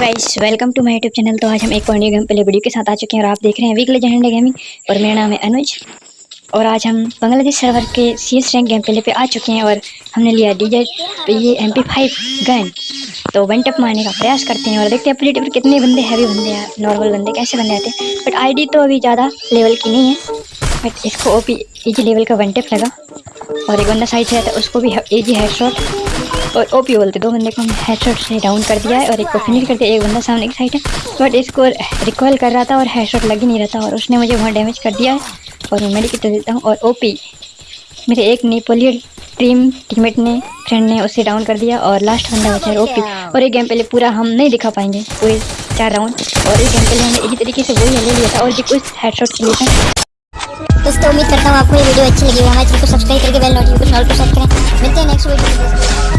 Guys welcome to my YouTube channel तो आज हम एक और न्यू गेम प्ले वीडियो के साथ आ चुके हैं और आप देख रहे हैं वीक लेजेंड गेमिंग और मेरा नाम है अनुज। और आज हम बांग्लादेश सर्वर के C S rank game play पे आ चुके हैं और हमने लिया डीजे तो ये एम पी फाइव गन तो वन टप मारने का प्रयास करते हैं और देखते हैं प्ले पर कितने बंदे हैवी बंदे हैं नॉर्मल बंदे कैसे बंदे आते हैं। बट आई तो अभी ज़्यादा लेवल की नहीं है बट इसको ओ पी लेवल का वन टप लगा। और एक बंदा साइड से आता है उसको भी ईजी हेड शॉट और ओपी बोलते दो बंदे को हेडशॉट से डाउन कर दिया है और एक को फिनिश कर दिया एक बंदा सामने की साइड है। बट इसको रिकॉल कर रहा था और हेडशॉट लग ही नहीं रहा था और उसने मुझे वहाँ डैमेज कर दिया है। और मैं मेडिकेट देता हूँ और ओपी मेरे एक नेपोलियन टीम टीममेट ने फ्रेंड ने उसे डाउन कर दिया और लास्ट बंदा बचा है ओपी और एक गेम पहले पूरा हम नहीं दिखा पाएँगे पूरे चार राउंड और एक गेम पहले हमने इसी तरीके से वही ले लिया था और जो कुछ हेडशॉट के लिए था। दोस्तों उम्मीद करता हूँ आपको ये वीडियो अच्छी लगी हमारे चैनल को सब्सक्राइब करके बेल नोटिफिकेशन ऑल पर सेट करें। मिलते हैं नेक्स्ट वीडियो